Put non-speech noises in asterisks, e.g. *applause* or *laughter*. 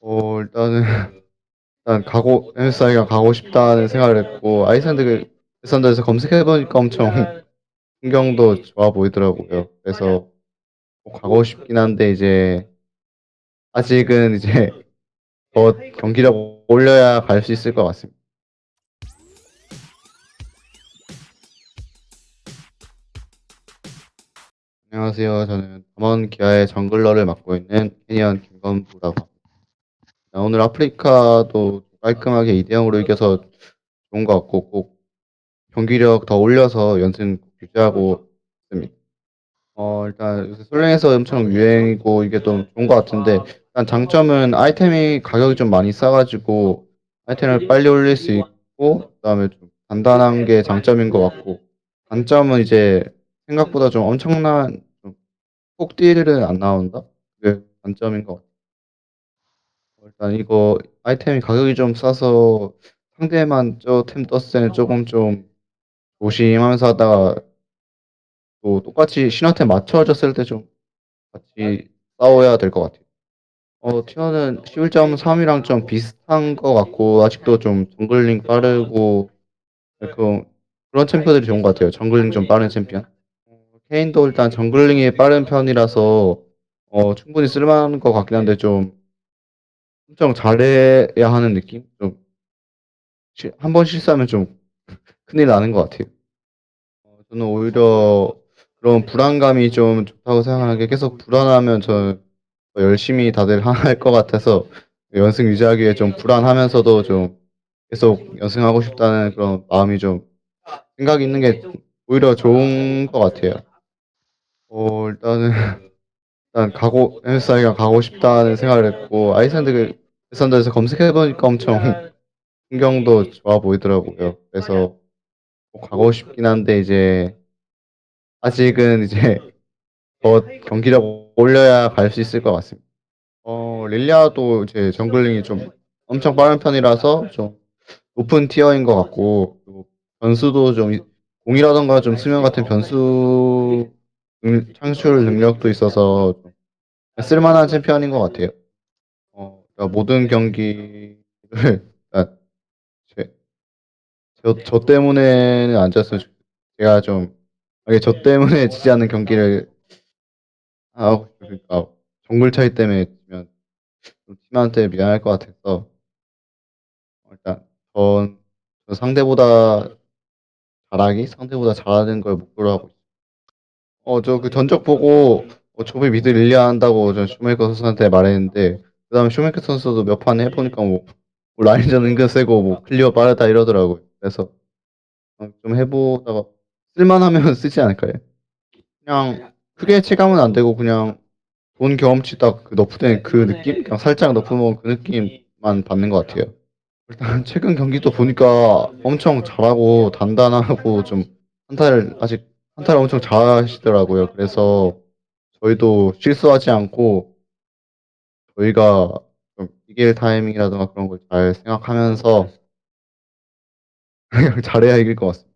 어 일단은 *laughs* 일단 가고 NSI가 가고 싶다는 생각을 했고 아이슬란드 아이슬란드에서 검색해 보니까 엄청 풍경도 좋아 보이더라고요. 그래서 꼭 가고 싶긴 한데 이제 아직은 이제 더 경기력 올려야 갈 수 있을 것 같습니다. 안녕하세요. 저는 담원 기아의 정글러를 맡고 있는 캐니언 김건부라고 합니다. 아, 오늘 아프리카도 깔끔하게 2대 0으로 이겨서 좋은 것 같고 꼭 경기력 더 올려서 연승 유지하고 있습니다. 어 일단 요새 솔랭에서 엄청 유행이고 이게 좀 좋은 것 같은데 일단 장점은 아이템이 가격이 좀 많이 싸 가지고 아이템을 빨리 올릴 수 있고 그다음에 좀 간단한 게 장점인 것 같고 단점은 이제 생각보다 좀 엄청난 좀 폭딜은 안 나온다? 그게 단점인 것 같아요. 어 일단 이거 아이템이 가격이 좀 싸서 상대만 저 템 떴을 때는 쪼금 좀 조심하면서 하다가 또 똑같이 신한테 맞춰졌을 때 좀 같이 싸워야 될 것 같아요. 어 티어는 11.3 이랑 좀 비슷한 것 같고 아직도 좀 정글링 빠르고 그런 그런 챔프들이 좋은 것 같아요. 정글링 좀 빠른 챔피언. 어 케인도 일단 정글링이 빠른 편이라서 어 충분히 쓸 만한 것 같긴 한데 좀 엄청 잘해야 하는 느낌? 좀실1번 실수하면 좀 *laughs* 큰일 나는 것 같아요. 어 저는 오히려 그런 불안감이 좀 좋다고 생각하는 게 계속 불안하면 저는 더 열심히 다들 *laughs* 할 것 같아서 연승 유지하기에 좀 불안하면서도 좀 계속 연승하고 싶다는 그런 마음이 좀 생각이 있는 게 오히려 좋은 것 같아요. 어 일단은 *laughs* 일단 가고 NSI가 가고 싶다는 생각을 했고 아이슬란드 아이슬란드에서 검색해 보니까 엄청 풍경도 좋아 보이더라고요. 그래서 꼭 가고 싶긴 한데 이제 아직은 이제 더 경기력 올려야 갈 수 있을 것 같습니다. 어 릴리아도 이제 정글링이 좀 엄청 빠른 편이라서 좀 높은 티어인 것 같고 변수도 좀이 공이라든가 좀 수면 같은 변수 음 창출 능력도 있어서 좀쓸 만한 챔피언인 것 같아요. 어 그러니까 모든 경기를 그러니까 *laughs* 제저 저 때문에는 안 졌으면 좋 제가 좀 만약에 저 때문에 지지 않는 경기를 하고 그러니까 정글 차이 때문에 지면 좀 팀한테 미안할 것 같아서 어 일단 전저 상대보다 잘하기? 상대보다 잘하는 걸 목표로 하고 있어요. 어저 그 전적 보고 어 저번에 미드 릴리아 한다고 저 쇼메이커 선수한테 말했는데 그다음에 쇼메이커 선수도 몇 판 해 보니까 뭐 뭐 라인전 은근 세고 뭐 클리어 빠르다 이러더라고요. 그래서 어 좀 해 보다가 쓸 만하면 *laughs* 쓰지 않을까요? 그냥 크게 체감은 안 되고 그냥 본 경험치 딱 그 너프된 그 느낌? 그냥 살짝 너프 먹은 그 느낌만 받는 것 같아요. 일단 *laughs* 최근 경기도 보니까 엄청 잘하고 단단하고 좀 한타를 아직 한타를 엄청 잘하시더라고요. 그래서 저희도 실수하지 않고 저희가 좀 이길 타이밍이라든가 그런 걸 잘 생각하면서 그냥 *laughs* 잘해야 이길 것 같습니다.